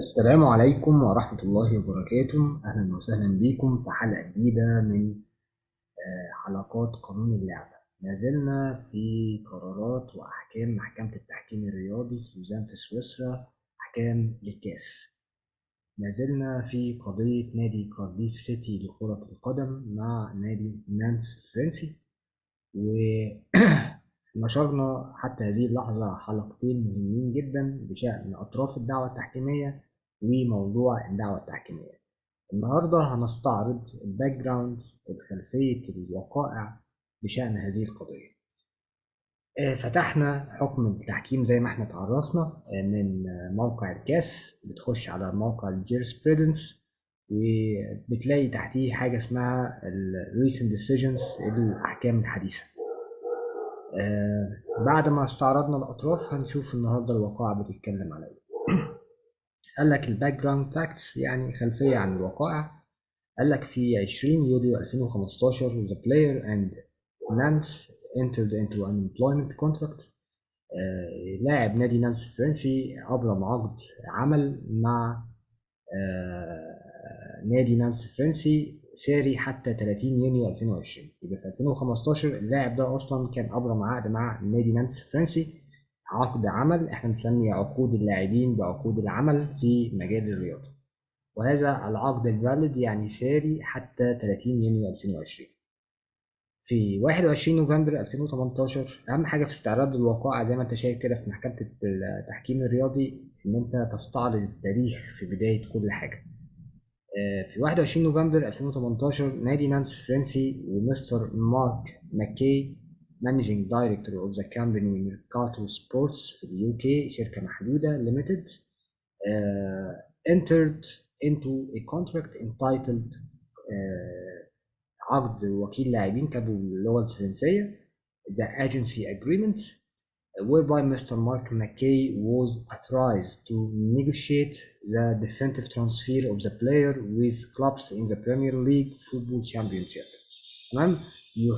السلام عليكم ورحمة الله وبركاته. أهلا وسهلا بكم في حلقة جديدة من آه، حلقات قانون اللعبة. ما زلنا في قرارات وأحكام محكمة التحكيم الرياضي في لوزان في سويسرا أحكام للكاس. ما زلنا في قضية نادي كارديف سيتي لكرة القدم مع نادي نانس الفرنسي ونشرنا حتى هذه اللحظة حلقتين مهمين جدا بشأن أطراف الدعوة التحكيمية وموضوع الدعوة التحكيمية. النهاردة هنستعرض ال background خلفية الوقائع بشأن هذه القضية. آه، فتحنا حكم التحكيم زي ما إحنا اتعرفنا آه، من موقع ال CAS. بتخش على موقع ال jurisprudence وبتلاقي تحتيه حاجة اسمها ال recent decisions الأحكام الحديثة. آه، بعد ما استعرضنا الأطراف هنشوف النهاردة الوقائع بتتكلم على إيه قال لك ال background facts يعني خلفية عن الوقائع قال لك في 20 يوليو 2015 the player and Nantes entered into an employment contract. آه، لاعب نادي نانس الفرنسي أبرم عقد عمل مع آه، نادي نانس الفرنسي ساري حتى 30 يونيو 2020 يبقى في 2015 اللاعب ده أصلا كان أبرم عقد مع نادي نانس الفرنسي عقد عمل إحنا بنسمي عقود اللاعبين بعقود العمل في مجال الرياضة. وهذا العقد الفاليد يعني ساري حتى 30 يونيو 2020 في 21 نوفمبر 2018 أهم حاجة في استعراض الوقائع زي ما أنت شايف كده في محكمة التحكيم الرياضي إن أنت تستعرض التاريخ في بداية كل حاجة. آه، في 21 نوفمبر 2018 نادي نانس الفرنسي ومستر مارك ماكي مانجينج دايركتور اوف ذا كامباني ميركاتو سبورتس في اليو كي شركه محدوده ليميتد entered into a contract entitled آه، عقد وكيل لاعبين كتبوا باللغه الفرنسيه the agency agreement whereby Mr. Mark McKay was authorized to negotiate the definitive transfer of the player with clubs in the Premier League Football Championship. تمام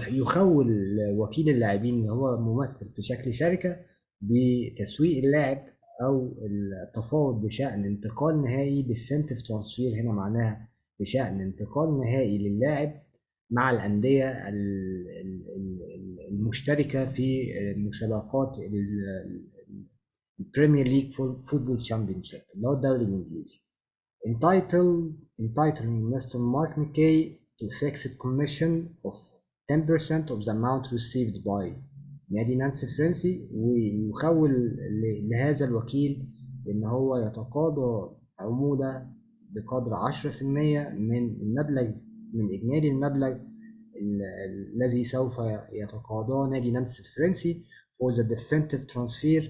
يخول وكيل اللاعبين اللي هو ممثل في شكل شركة بتسويق اللاعب أو التفاوض بشأن انتقال نهائي definitive transfer هنا معناها بشأن انتقال نهائي للاعب مع الأندية المشتركة في مسابقات البريمير ليج football championship اللي هو الدوري الإنجليزي. Entitled entitling Mr. Mark McKay to fixed commission of 10% of the amount received by نادي نانسي الفرنسي ويخول لهذا الوكيل إن هو يتقاضى عمولة بقدر 10% من المبلغ من إجمالي المبلغ الذي سوف يتقاضاه نادي نانس الفرنسي for the definitive transfer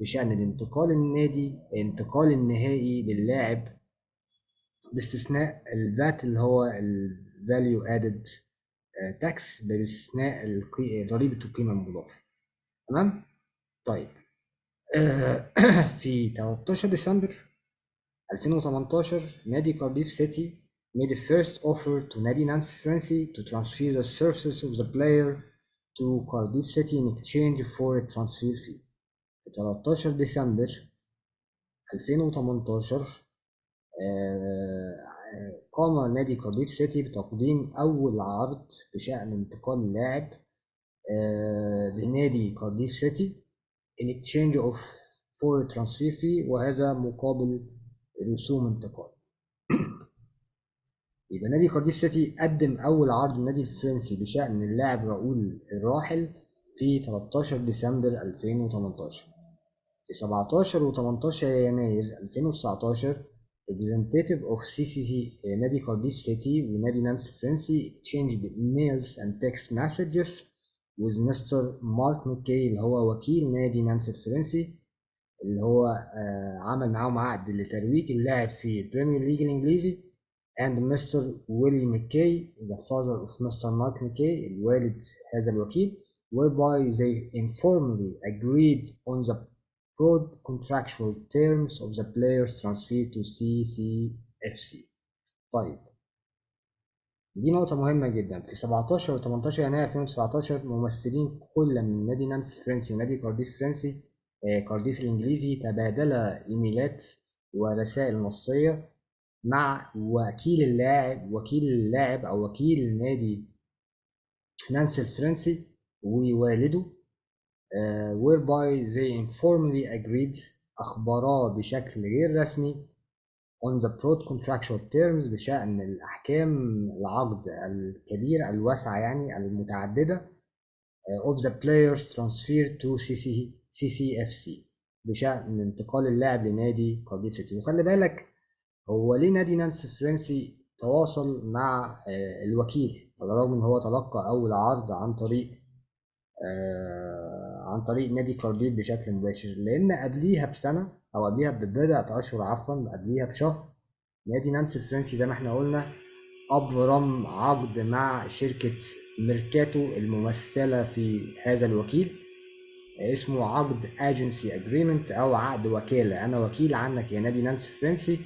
بشأن الانتقال النادي الانتقال النهائي للاعب باستثناء الفات اللي هو ال value added tax باستثناء ضريبة القيمة المضافة تمام؟ طيب في 13 ديسمبر 2018 نادي كارديف سيتي made a first offer to Nadi Nancy Francie to transfer the services of the player to Cardiff City in exchange for a transfer fee. في 13 ديسمبر 2018 قام نادي كارديف سيتي بتقديم أول عرض بشأن انتقال اللاعب لنادي كارديف سيتي in exchange of for transfer fee وهذا مقابل رسوم انتقال. يبقى نادي كارديف سيتي قدم أول عرض للنادي الفرنسي بشأن اللاعب راؤول الراحل في 13 ديسمبر 2018 في 17 و 18 يناير 2019 representative of CCC نادي كارديف سيتي ونادي نانس الفرنسي exchanged emails and text messages with Mr. مارك ماكي اللي هو وكيل نادي نانس الفرنسي اللي هو عمل معاهم عقد لترويج اللاعب في البريمير ليج الانجليزي and Mr. Willie McKay, the father of Mr. Mark McKay, الوالد هذا الوكيل, whereby they informally agreed on the broad contractual terms of the player's transfer to CCFC. طيب. دي نقطة مهمة جدا. في 17 و 18 يناير 2019 ممثلين كل من نادي نانس الفرنسي ونادي كارديف الفرنسي كارديف الإنجليزي تبادلا إيميلات ورسائل نصية مع وكيل اللاعب وكيل اللاعب أو وكيل نادي نانسي الفرنسي ووالده. Whereby they informally agreed أخبرا بشكل غير رسمي on the broad contractual terms بشأن الأحكام العقد الكبيرة الواسعة يعني المتعددة of the players transfer to CC CCFC بشأن انتقال اللاعب لنادي كارديف سيتي وخلي بالك هو ليه نادي نانسي الفرنسي تواصل مع الوكيل؟ على الرغم إن هو تلقى أول عرض عن طريق عن طريق نادي كارديف بشكل مباشر لأن قبليها بسنة أو قبليها ببضعة أشهر عفوا قبليها بشهر نادي نانسي الفرنسي زي ما إحنا قلنا أبرم عقد مع شركة ميركاتو الممثلة في هذا الوكيل اسمه عقد agency agreement أو عقد وكالة. أنا وكيل عنك يا نادي نانسي الفرنسي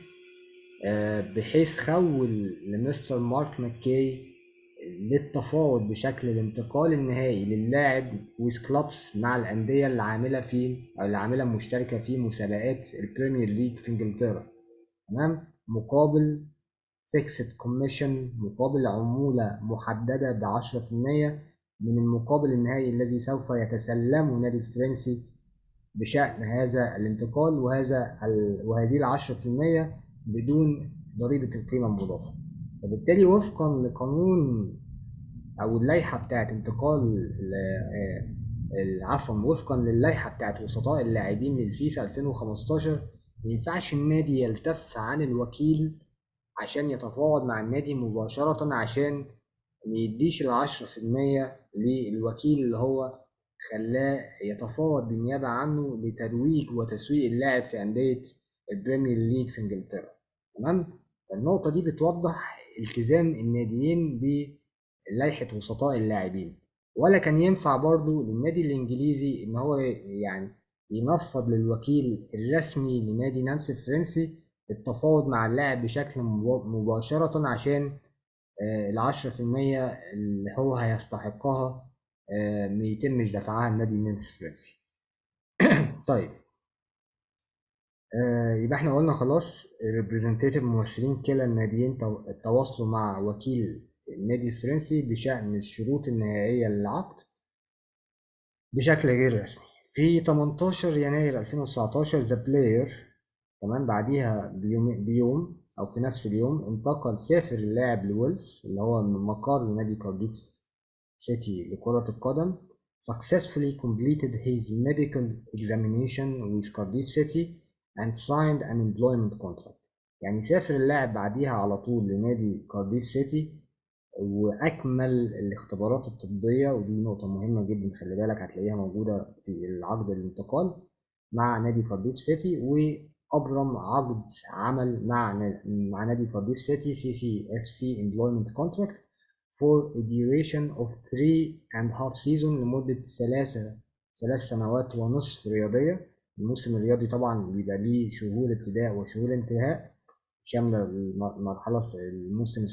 بحيث خول لمستر مارك ماكي للتفاوض بشكل الانتقال النهائي للاعب with clubs مع الأندية اللي عاملة في أو اللي عاملة مشتركة في مسابقات البريمير ليج في إنجلترا. تمام؟ مقابل fixed commission مقابل عمولة محددة في المية من المقابل النهائي الذي سوف يتسلمه نادي الفرنسي بشأن هذا الانتقال وهذا ال... وهذه في المية بدون ضريبة القيمة المضافة. فبالتالي وفقا لقانون أو اللائحة بتاعت انتقال عفوا وفقا للائحة بتاعت وسطاء اللاعبين للفيفا 2015 مينفعش النادي يلتف عن الوكيل عشان يتفاوض مع النادي مباشرة عشان ميديش العشرة في المية للوكيل اللي هو خلاه يتفاوض بالنيابة عنه لترويج وتسويق اللاعب في أندية ال Premier League في إنجلترا. تمام؟ فالنقطة دي بتوضح التزام الناديين بلائحه وسطاء اللاعبين. ولا كان ينفع برضو للنادي الإنجليزي إن هو يعني ينفض للوكيل الرسمي لنادي نانسي الفرنسي التفاوض مع اللاعب بشكل مباشرة عشان العشرة في المية اللي هو هيستحقها ما يتمش دفعها النادي نانسي الفرنسي. طيب. آه يبقى إحنا قلنا خلاص ال representative ممثلين كلا الناديين تواصلوا مع وكيل النادي الفرنسي بشأن الشروط النهائية للعقد بشكل غير رسمي. في 18 يناير 2019 the player تمام بعديها بيوم, بيوم أو في نفس اليوم انتقل سافر اللاعب لويلز اللي هو من مقر نادي كارديف سيتي لكرة القدم. Successfully completed his medical examination with Cardiff City and signed an employment contract. يعني سافر اللاعب بعديها على طول لنادي كارديف سيتي وأكمل الاختبارات الطبية ودي نقطة مهمة جدا خلي بالك هتلاقيها موجودة في العقد الانتقال مع نادي كارديف سيتي وأبرم عقد عمل مع مع نادي كارديف سيتي سي CCFC employment contract a duration of three and half season لمدة ثلاثة ثلاث سنوات ونصف رياضية. الموسم الرياضي طبعا بيبقى ليه شهور ابتداء وشهور انتهاء. شاملة المرحله الموسم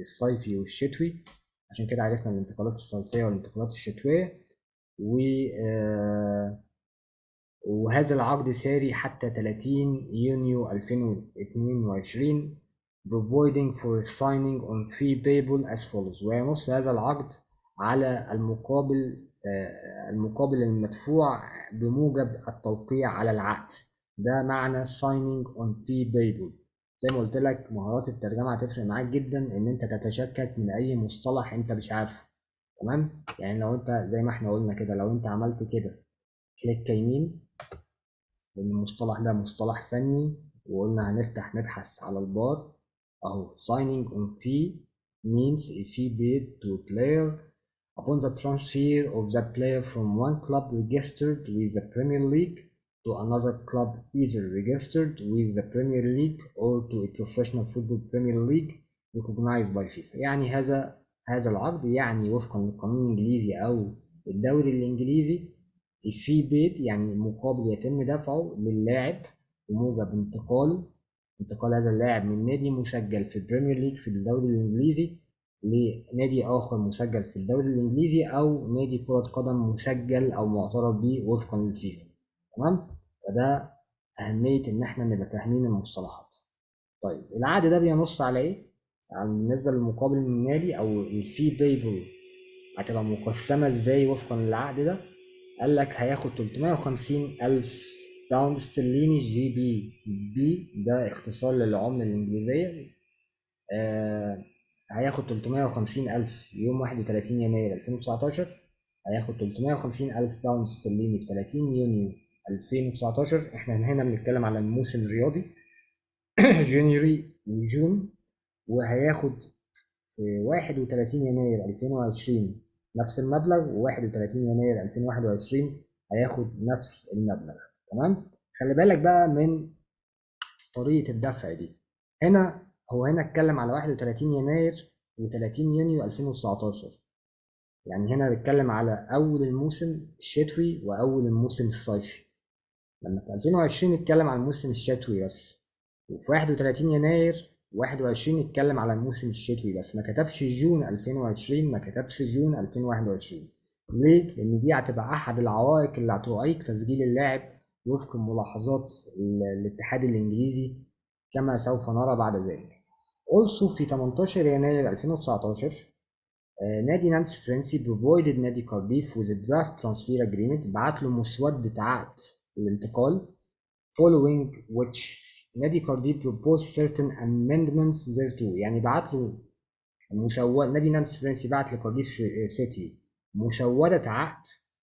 الصيفي والشتوي. عشان كده عرفنا الانتقالات الصيفية والانتقالات الشتوية. و وهذا العقد ساري حتى 30 يونيو 2022 providing for signing on fee payable as follows. وينص هذا العقد على المقابل المقابل المدفوع بموجب التوقيع على العقد. ده معنى signing on fee payable زي ما قلت لك مهارات الترجمة هتفرق معاك جدا إن أنت تتشكك من أي مصطلح أنت مش عارفه تمام؟ يعني لو أنت زي ما إحنا قلنا كده لو أنت عملت كده كليك يمين لأن المصطلح ده مصطلح فني وقلنا هنفتح نبحث على البار أهو signing on fee means a fee paid to a player upon the transfer of that player from one club registered with the Premier League to another club either registered with the Premier League or to a professional football Premier League recognized by FIFA. يعني هذا هذا العقد يعني وفقا للقانون الإنجليزي أو الدوري الإنجليزي ال fee paid يعني مقابل يتم دفعه للاعب بموجب انتقاله انتقال هذا اللاعب من نادي مسجل في ال Premier League في الدوري الإنجليزي لنادي آخر مسجل في الدوري الإنجليزي أو نادي كرة قدم مسجل أو معترف به وفقا للفيفا. تمام؟ فده أهمية إن إحنا نبقى فاهمين المصطلحات. طيب العقد ده بينص على إيه؟ يعني بالنسبة للمقابل المالي أو ال fee payable هتبقى مقسمة إزاي وفقا للعقد ده؟ قال لك هياخد 350 ألف pound استرليني GBP ده اختصار للعملة الإنجليزية. آه هياخد 350 ألف يوم 31 يناير 2019 هياخد 350 ألف pound استرليني في 30 يونيو. 2019 إحنا هنا بنتكلم على الموسم الرياضي January و June وهياخد في 31 يناير 2020 نفس المبلغ و31 يناير 2021 هياخد نفس المبلغ. تمام؟ خلي بالك بقى من طريقة الدفع دي. هنا هو هنا اتكلم على 31 يناير و30 يونيو 2019 يعني هنا بيتكلم على أول الموسم الشتوي وأول الموسم الصيفي. لما في 2020 اتكلم على الموسم الشتوي بس وفي 31 يناير 21 اتكلم على الموسم الشتوي بس ما كتبش June 2020 ما كتبش June 2021 ليه؟ لأن دي هتبقى أحد العوائق اللي هتعيق تسجيل اللاعب وفق ملاحظات الاتحاد الإنجليزي كما سوف نرى بعد ذلك. Also في 18 يناير 2019 نادي نانس فرنسي provided نادي كارديف a draft transfer agreement بعت له مسودة عقد الانتقال. Following which نادي كارديف proposed certain amendments thereto يعني بعت له مسودة نادي نانس فرنسي بعت لكارديف سيتي مسودة عقد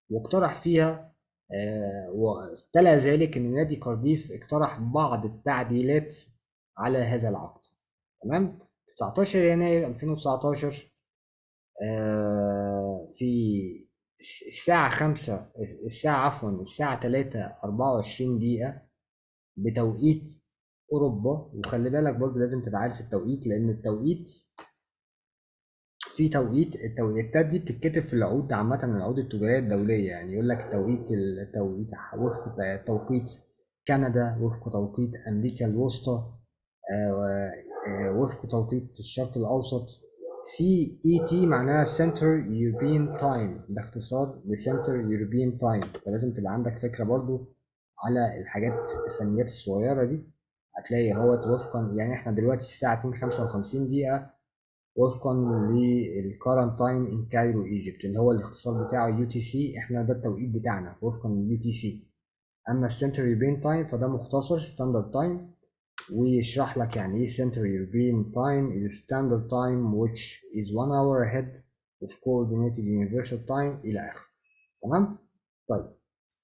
واقترح فيها آه وتلا ذلك إن نادي كارديف اقترح بعض التعديلات على هذا العقد. تمام؟ 19 يناير 2019 آه في الساعة خمسة الساعة عفوا الساعة تلاتة أربعة وعشرين دقيقة بتوقيت أوروبا. وخلي بالك برضه لازم تبقى عارف التوقيت لأن التوقيت في توقيت التوقيتات دي بتتكتب في العقود عامة العقود التجارية الدولية. يعني يقول لك توقيت التوقيت وفق توقيت كندا وفق توقيت أمريكا الوسطى وفق توقيت الشرق الأوسط. CET معناها Center European Time ده اختصار ل Center European Time فلازم تبقى عندك فكرة برضو على الحاجات الفنيات الصغيرة دي. هتلاقي هو وفقا يعني إحنا دلوقتي الساعة 2 55 دقيقة وفقا لل current time in Cairo Egypt اللي هو الاختصار بتاعه UTC إحنا ده التوقيت بتاعنا وفقا لل UTC أما ال Center European Time فده مختصر standard time ويشرح لك يعني إيه Central European Time is standard time which is one hour ahead of coordinated universal time إلى آخره. تمام؟ طيب.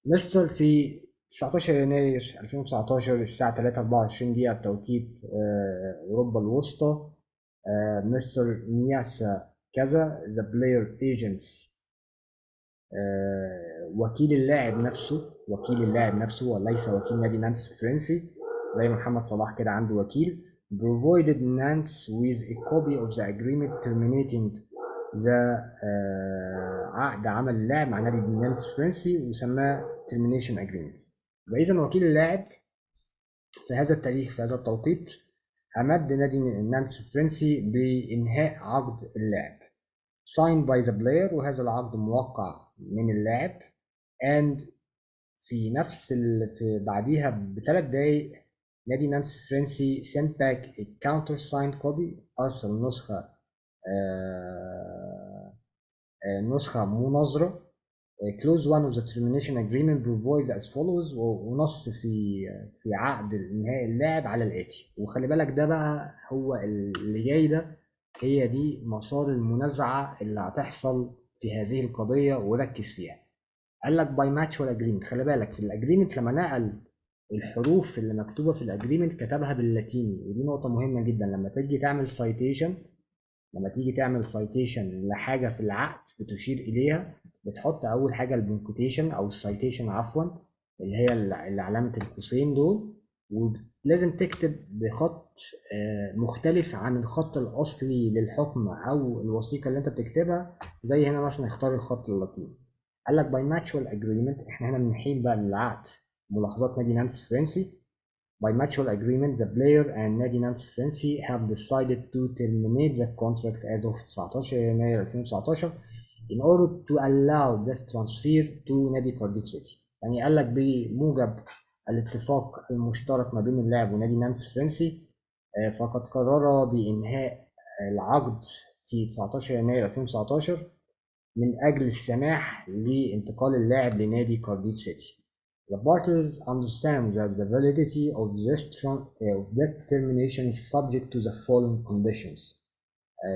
مستر في 19 يناير 2019 الساعة 3 24 دقيقة بتوقيت أوروبا الوسطى مستر مياسا كذا the player agents وكيل اللاعب نفسه وكيل اللاعب نفسه وليس وكيل نادي نانس الفرنسي زي محمد صلاح كده عنده وكيل provided Nance with a copy of the agreement terminating the uh, عقد عمل اللاعب مع نادي نانس فرنسي وسماه termination agreement. إذا وكيل اللاعب في هذا التاريخ في هذا التوقيت أمد نادي نانس الفرنسي بإنهاء عقد اللاعب. Signed by the player وهذا العقد موقع من اللاعب. And في نفس ال... في بعديها بثلاث دقايق نادي نانس الفرنسي sent back a countersigned copy أرسل نسخة آه آه نسخة مناظرة close one of the termination agreement provides as follows ونص في في عقد انهاء اللاعب على الآتي. وخلي بالك ده بقى هو اللي جاي ده هي دي مسار المنازعة اللي هتحصل في هذه القضية وركز فيها. قال لك by mutual agreement خلي بالك في ال agreement لما نقل الحروف اللي مكتوبة في ال agreement كتبها باللاتيني ودي نقطة مهمة جدا. لما تيجي تعمل citation لما تيجي تعمل citation لحاجة في العقد بتشير إليها بتحط أول حاجة ال punctuation أو ال citation عفوا اللي هي اللي علامة القوسين دول. ولازم تكتب بخط مختلف عن الخط الأصلي للحكم أو الوثيقة اللي أنت بتكتبها زي هنا مثلا اختار الخط اللاتيني. قال لك by mutual agreement إحنا هنا بنحيل بقى للعقد. ملاحظات نادي نانس فرنسي by mutual agreement the player and نادي نانس فرنسي have decided to terminate the contract as of 19 يناير 2019 in order to allow this transfer to نادي كارديف سيتي يعني قال لك بموجب الاتفاق المشترك ما بين اللاعب ونادي نانس الفرنسي آه، فقد قرر بإنهاء العقد في 19 يناير 2019 من أجل السماح لانتقال اللاعب لنادي كارديف سيتي. The parties understand that the validity of this, of this termination is subject to the following conditions.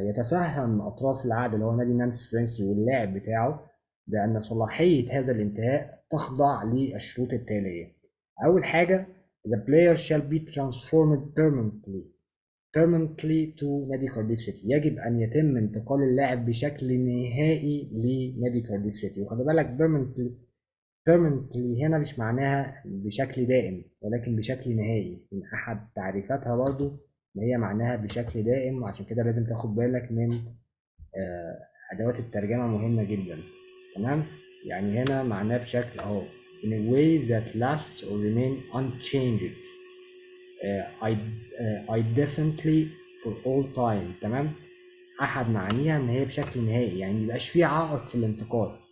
يتفهم أطراف العقد اللي هو نادي نانس فرنسي واللاعب بتاعه بأن صلاحية هذا الانتهاء تخضع للشروط التالية. أول حاجة the player shall be transformed permanently permanently to نادي كارديف سيتي يجب أن يتم انتقال اللاعب بشكل نهائي لنادي كارديف سيتي وخلي بالك permanently permanently هنا مش معناها بشكل دائم ولكن بشكل نهائي. من أحد تعريفاتها برضو إن هي معناها بشكل دائم وعشان كده لازم تاخد بالك من آه، أدوات الترجمة مهمة جدا. تمام؟ يعني هنا معناه بشكل أهو. In a way that lasts or remain unchanged. uh, definitely for all time. تمام؟ أحد معانيها إن هي بشكل نهائي. يعني ميبقاش فيه عائق في الانتقال.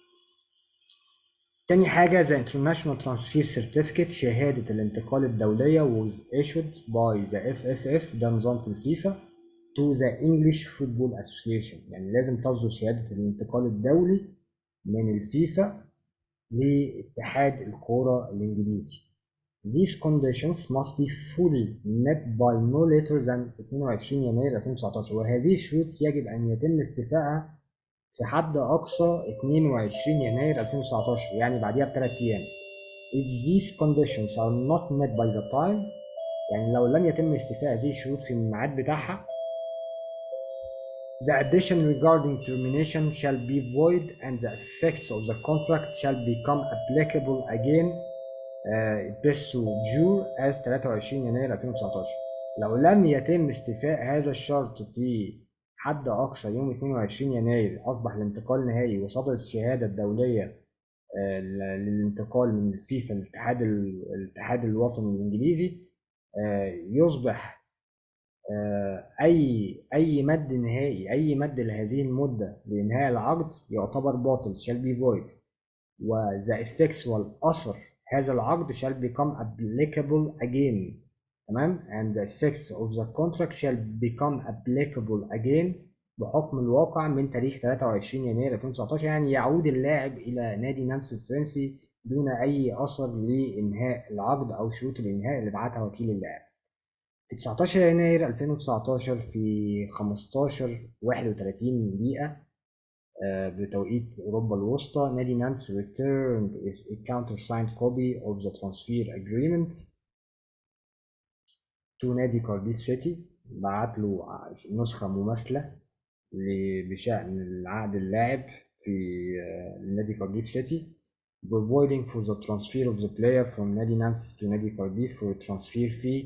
تاني حاجة the international transfer certificate شهادة الانتقال الدولية was issued by the FFF ده نظام في الفيفا to the English Football Association يعني لازم تصدر شهادة الانتقال الدولي من الفيفا لاتحاد الكورة الإنجليزي. These conditions must be fully met by no later than 22 يناير 2019 وهذه الشروط يجب أن يتم استيفائها في حد أقصى 22 يناير 2019 يعني بعديها بثلاث أيام. If these conditions are not met by the time يعني لو لم يتم استيفاء هذه الشروط في الميعاد بتاعها The addition regarding termination shall be void and the effects of the contract shall become applicable again بيرسو جور as 23 يناير 2019 لو لم يتم استيفاء هذا الشرط في حد أقصى يوم 22 يناير أصبح الانتقال نهائي وصدرت الشهادة الدولية آه، للانتقال من الفيفا الاتحاد الاتحاد الوطني الإنجليزي آه، يصبح آه، أي أي مد نهائي أي مد لهذه المدة لإنهاء العقد يعتبر باطل shall be void. و the effects والأثر هذا العقد shall become applicable again. تمام؟ and the effects of the contract shall become applicable again بحكم الواقع من تاريخ 23 يناير 2019 يعني يعود اللاعب إلى نادي نانس الفرنسي دون أي أثر لإنهاء العقد أو شروط الإنهاء اللي بعتها وكيل اللاعب. في 19 يناير 2019 في 15 31 دقيقة آه، بتوقيت أوروبا الوسطى نادي نانتس returned a countersigned copy of the transfer agreement. To نادي كارديف سيتي بعت له نسخة مماثلة بشأن العقد اللاعب في آه، نادي كارديف سيتي providing for the transfer of the player from نادي نانس to نادي كارديف for transfer fee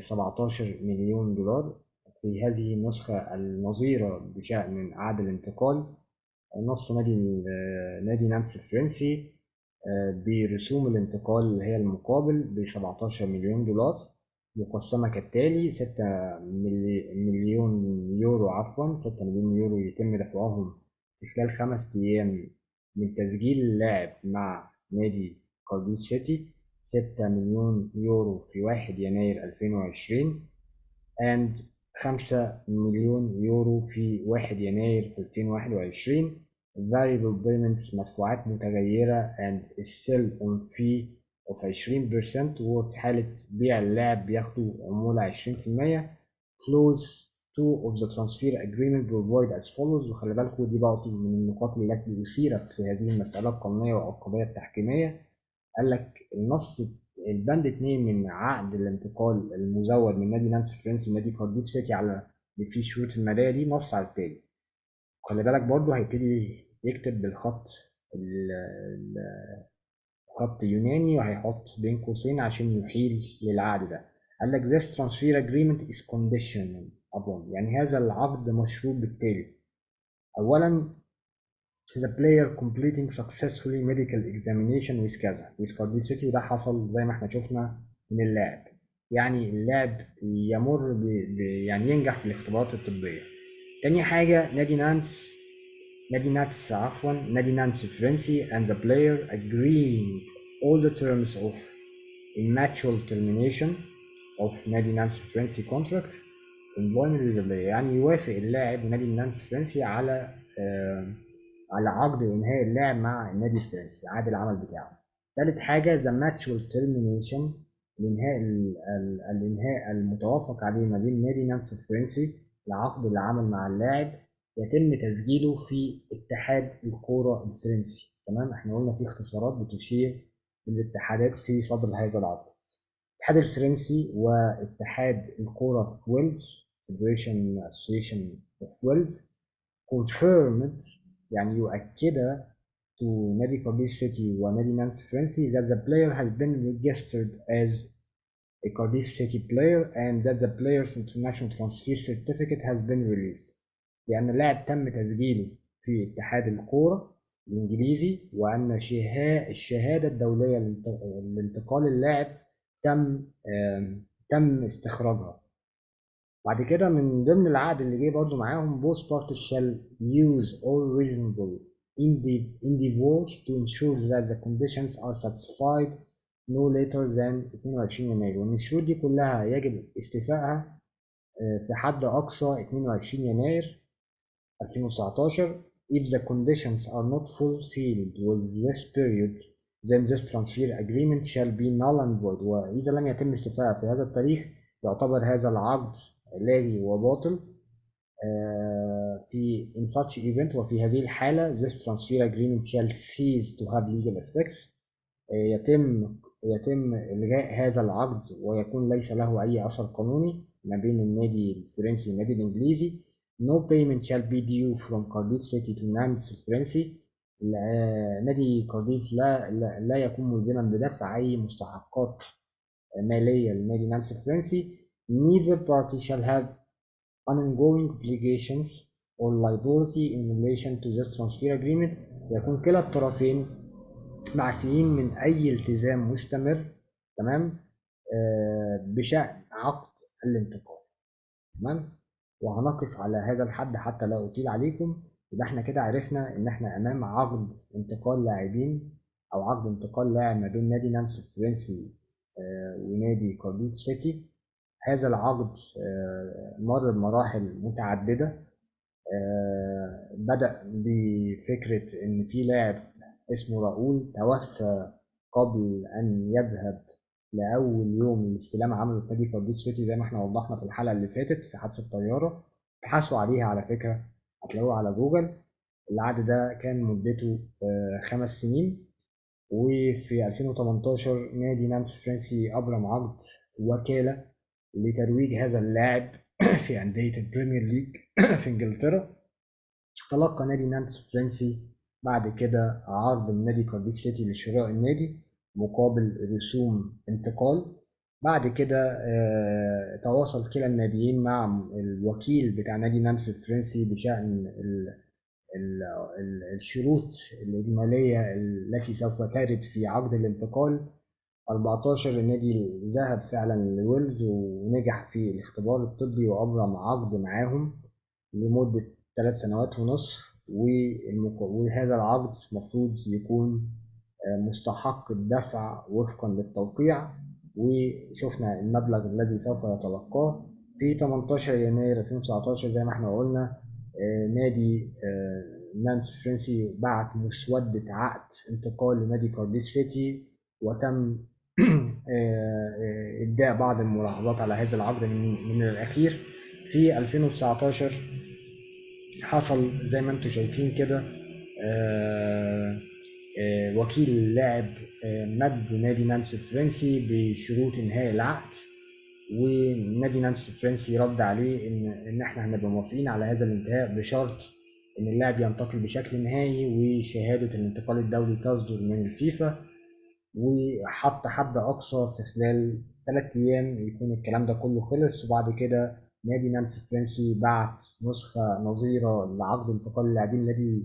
17 مليون دولار. في هذه النسخة النظيرة بشأن عقد الانتقال نص نادي نادي نانتس الفرنسي آه، برسوم الانتقال اللي هي المقابل ب 17 مليون دولار. مقسمة كالتالي 6 مليون يورو عفوا 6 مليون يورو يتم دفعهم في خلال خمس أيام من تسجيل اللاعب مع نادي كارديف سيتي ستة مليون يورو في واحد يناير ألفين وعشرين and خمسة مليون يورو في واحد يناير ألفين واحد وعشرين. Variable payments مدفوعات متغيرة and sell on fee عشرين percent وفي حالة بيع اللاعب بياخدوا عمولة عشرين في المية. Close two of the transfer agreement provide as follows. وخلي بالكوا دي برضه من النقاط التي أثيرت في هذه المسألة القانونية والقضية التحكيمية. قال لك النص البند اتنين من عقد الانتقال المزود من نادي نانسي فرنسي لنادي كارديف سيتي على اللي فيه شروط المالية دي نص على التالي خلي بالك برضو هيبتدي يكتب بالخط خط يوناني وهيحط بين قوسين عشان يحيل للعقد ده. قال لك this transfer agreement is conditional upon. يعني هذا العقد مشروط بالتالي. اولا the player completing successfully medical examination with كذا with Cardiff City وده حصل زي ما إحنا شفنا من اللاعب. يعني اللاعب يمر ب... ب... يعني ينجح في الاختبارات الطبية. تاني حاجة نادي نانس نادي نانس عفوا نادي نانس الفرنسي and the player agreeing all the terms of natural termination of نادي نانسي فرنسي contract employment with the player يعني يوافق اللاعب نادي نانسي فرنسي على آه على عقد انهاء اللعب مع النادي الفرنسي عقد العمل بتاعه ثالث حاجة the natural termination الانهاء الانهاء المتوافق عليه ما بين نادي نانسي الفرنسي لعقد العمل مع اللاعب يتم تسجيله في اتحاد الكوره الفرنسي تمام إحنا قلنا في اختصارات بتشير للاتحادات في صدر هذا العقد الاتحاد الفرنسي واتحاد الكوره في ويلز Federation Association of Wales confirmed يعني يؤكد to نادي كارديف سيتي ونادي نانس فرنسي that the player has been registered as a Cardiff City player and that the player's international transfer certificate has been released لأن اللاعب تم تسجيله في اتحاد الكورة الإنجليزي وأن الشهادة الدولية لانتقال اللاعب تم تم استخراجها. بعد كده من ضمن العقد اللي جه برضو معاهم both parties shall use all reasonable endeavors to ensure that the conditions are satisfied no later than 22 يناير. وإن الشروط دي كلها يجب استيفائها في حد أقصى 22 يناير. 2019 if the conditions are not fulfilled with this period then this transfer agreement shall be null and void وإذا لم يتم استيفائها في هذا التاريخ يعتبر هذا العقد لاغي وباطل في in such event وفي هذه الحالة this transfer agreement shall cease to have legal effects يتم يتم إلغاء هذا العقد ويكون ليس له أي أثر قانوني ما بين النادي الفرنسي والنادي الإنجليزي no payment shall be due from Cardiff City to Nantes الفرنسي نادي كارديف لا, لا, لا يكون ملزما بدفع أي مستحقات مالية لنادي نانس الفرنسي neither party shall have ongoing obligations or liability in relation to this transfer agreement. يكون كلا الطرفين معفيين من أي التزام مستمر تمام؟ آه بشأن عقد الانتقال تمام؟ وهنقف على هذا الحد حتى لا أطيل عليكم. يبقى إحنا كده عرفنا إن إحنا أمام عقد انتقال لاعبين أو عقد انتقال لاعب ما بين نادي نانتس الفرنسي آه ونادي كارديف سيتي. هذا العقد مر بمراحل متعددة بدأ بفكرة إن في لاعب اسمه راؤول توفى قبل أن يذهب لأول يوم الاستلام عمله نادي كارديف سيتي زي ما إحنا وضحنا في الحلقة اللي فاتت في حادثة طيارة. ابحثوا عليها على فكرة هتلاقوها على جوجل. العقد ده كان مدته خمس سنين. وفي 2018 نادي نانتس فرنسي أبرم عقد وكالة لترويج هذا اللاعب في أندية البريمير ليج في إنجلترا. تلقى نادي نانتس الفرنسي بعد كده عرض من نادي كارديف سيتي لشراء النادي. مقابل رسوم انتقال. بعد كده تواصل كلا الناديين مع الوكيل بتاع نادي نانتس الفرنسي بشأن ال ال ال الشروط الإجمالية التي سوف ترد في عقد الانتقال. 14 النادي ذهب فعلا لويلز ونجح في الاختبار الطبي وأبرم عقد معاهم لمدة ثلاث سنوات ونصف وهذا العقد المفروض يكون مستحق الدفع وفقا للتوقيع وشفنا المبلغ الذي سوف يتلقاه في 18 يناير 2019 زي ما إحنا قلنا. نادي نانس فرنسي بعت مسودة عقد انتقال لنادي كارديف سيتي وتم إبداء بعض الملاحظات على هذا العقد من, من الأخير. في 2019 حصل زي ما أنتم شايفين كده وكيل اللاعب مد نادي نانسي الفرنسي بشروط انهاء العقد. ونادي نانسي الفرنسي رد عليه ان إن إحنا هنبقى موافقين على هذا الانتهاء بشرط إن اللاعب ينتقل بشكل نهائي وشهادة الانتقال الدولي تصدر من الفيفا. وحط حد أقصى في خلال ثلاث أيام يكون الكلام ده كله خلص. وبعد كده نادي نانسي الفرنسي بعت نسخة نظيرة لعقد انتقال اللاعبين نادي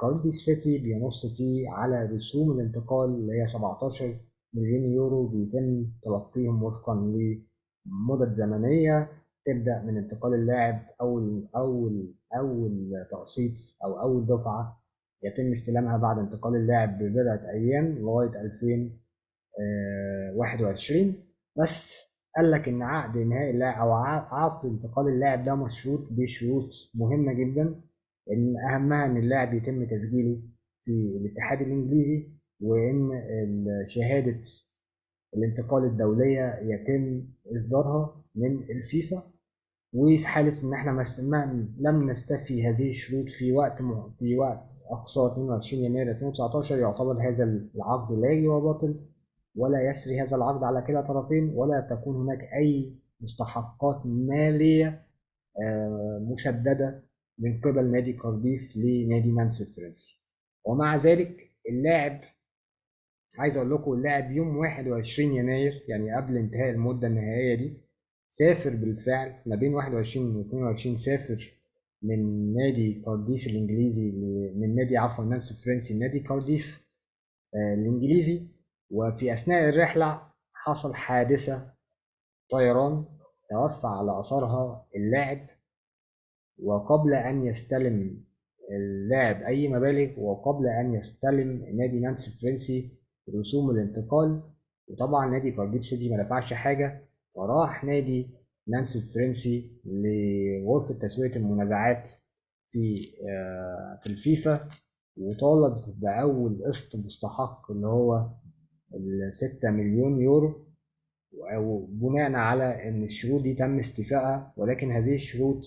كارديف سيتي بينص فيه على رسوم الانتقال اللي هي 17 مليون يورو بيتم تلقيهم وفقا لمدد زمنية تبدأ من انتقال اللاعب أول أول أول تقسيط أو أول دفعة يتم استلامها بعد انتقال اللاعب ببضعة أيام لغاية 2000 21 بس قال لك إن عقد انهاء اللاعب أو عقد انتقال اللاعب ده مشروط بشروط مهمة جدا. إن اهمها إن اللاعب يتم تسجيله في الاتحاد الإنجليزي وإن شهاده الانتقال الدولية يتم إصدارها من الفيفا. وفي حالة إن إحنا ما لم نستفي هذه الشروط في وقت في وقت أقصى 22 يناير 2019 يعتبر هذا العقد لاغي وباطل ولا يسري هذا العقد على كلا طرفين ولا تكون هناك أي مستحقات مالية آه، مسددة من قبل نادي كارديف لنادي نانتس الفرنسي ومع ذلك اللاعب عايز أقول لكم اللاعب يوم 21 يناير يعني قبل انتهاء المدة النهائية دي سافر بالفعل ما بين 21 و 22 سافر من نادي كارديف الإنجليزي من نادي عفوا نانتس الفرنسي نادي كارديف آه، الإنجليزي. وفي أثناء الرحلة حصل حادثة طيران توفى على أثرها اللاعب وقبل أن يستلم اللاعب أي مبالغ وقبل أن يستلم نادي نانتس الفرنسي رسوم الانتقال. وطبعا نادي كارديف سيتي ما دفعش حاجة فراح نادي نانتس الفرنسي لغرفة تسوية المنازعات في آه، في الفيفا. وطالب بأول قسط مستحق اللي هو الستة مليون يورو. بناء على إن الشروط دي تم استيفائها ولكن هذه الشروط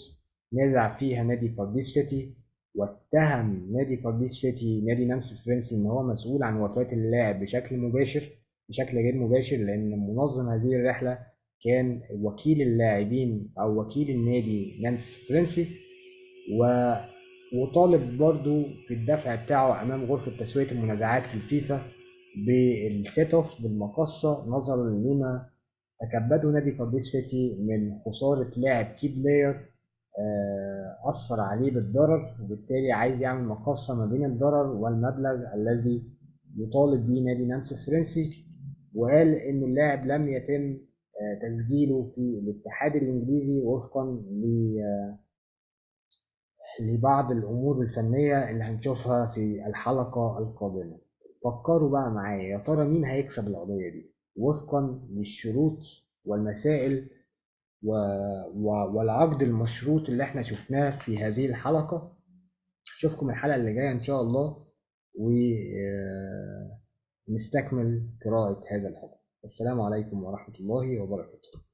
نازع فيها نادي كارديف سيتي واتهم نادي كارديف سيتي نادي نانتس الفرنسي إن هو مسؤول عن وفاة اللاعب بشكل مباشر بشكل غير مباشر لأن منظم هذه الرحلة كان وكيل اللاعبين أو وكيل النادي نانتس فرنسي و وطالب برضو في الدفع بتاعه أمام غرفة تسوية المنازعات في الفيفا بال set off بالمقاصة نظرا لما تكبده نادي كارديف سيتي من خسارة لاعب key player آه، أثر عليه بالضرر وبالتالي عايز يعمل مقاصة ما بين الضرر والمبلغ الذي يطالب به نادي نانتس الفرنسي وقال إن اللاعب لم يتم تسجيله في الاتحاد الإنجليزي وفقا لبعض الأمور الفنية اللي هنشوفها في الحلقة القادمة. فكروا بقى معايا يا ترى مين هيكسب القضية دي؟ وفقا للشروط والمسائل و... و... والعقد المشروط اللي إحنا شفناه في هذه الحلقة. أشوفكم الحلقة اللي جاية إن شاء الله ونستكمل قراءة هذا الحكم السلام عليكم ورحمة الله وبركاته.